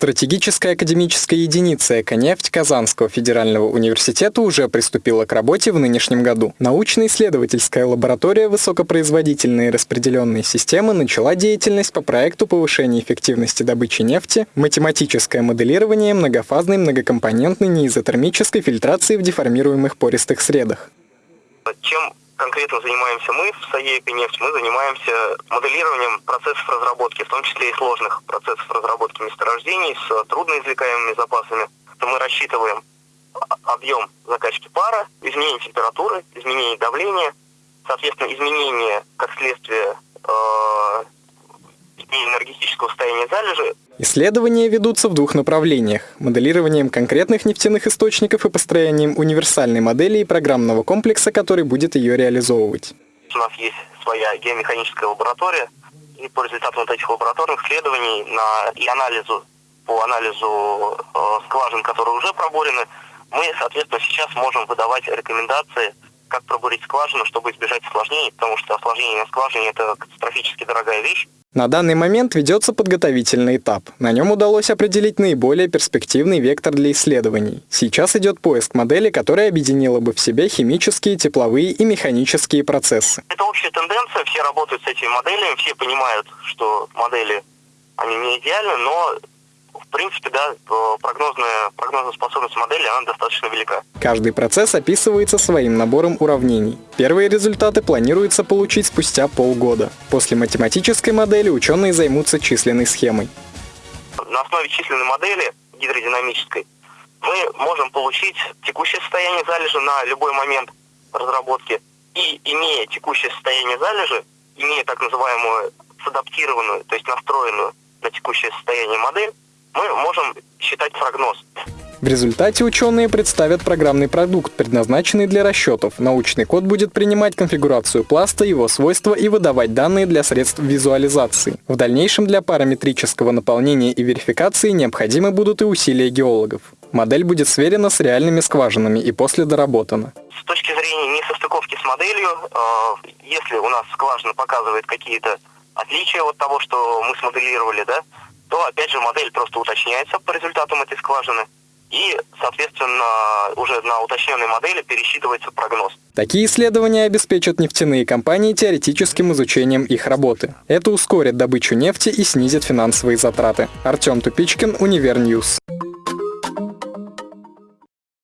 Стратегическая академическая единица «Эконефть» Казанского федерального университета уже приступила к работе в нынешнем году. Научно-исследовательская лаборатория «Высокопроизводительные распределенные системы» начала деятельность по проекту повышения эффективности добычи нефти, математическое моделирование многофазной многокомпонентной неизотермической фильтрации в деформируемых пористых средах. Чем конкретно занимаемся мы в САЕ «Нефть», мы занимаемся моделированием процессов разработки, в том числе и сложных процессов разработки месторождений с трудноизвлекаемыми запасами. Мы рассчитываем объем закачки пара, изменение температуры, изменение давления, соответственно, изменение, как следствие, э, энергетического состояния залежи Исследования ведутся в двух направлениях – моделированием конкретных нефтяных источников и построением универсальной модели и программного комплекса, который будет ее реализовывать. У нас есть своя геомеханическая лаборатория, и по результатам вот этих лабораторных исследований на, и анализу, по анализу э, скважин, которые уже проборены, мы, соответственно, сейчас можем выдавать рекомендации, как пробурить скважину, чтобы избежать осложнений, потому что осложнение на скважине – это катастрофически дорогая вещь. На данный момент ведется подготовительный этап. На нем удалось определить наиболее перспективный вектор для исследований. Сейчас идет поиск модели, которая объединила бы в себе химические, тепловые и механические процессы. Это общая тенденция, все работают с этими моделями, все понимают, что модели, они не идеальны, но принципе, да, прогнозная, прогнозная способность модели, она достаточно велика. Каждый процесс описывается своим набором уравнений. Первые результаты планируется получить спустя полгода. После математической модели ученые займутся численной схемой. На основе численной модели гидродинамической мы можем получить текущее состояние залежи на любой момент разработки. И имея текущее состояние залежи, имея так называемую садаптированную, то есть настроенную на текущее состояние модель, мы можем считать прогноз. В результате ученые представят программный продукт, предназначенный для расчетов. Научный код будет принимать конфигурацию пласта, его свойства и выдавать данные для средств визуализации. В дальнейшем для параметрического наполнения и верификации необходимы будут и усилия геологов. Модель будет сверена с реальными скважинами и после доработана. С точки зрения несостыковки с моделью, э, если у нас скважина показывает какие-то отличия от того, что мы смоделировали, да, то опять же модель просто уточняется по результатам этой скважины и, соответственно, уже на уточненной модели пересчитывается прогноз. Такие исследования обеспечат нефтяные компании теоретическим изучением их работы. Это ускорит добычу нефти и снизит финансовые затраты. Артем Тупичкин, Univer News.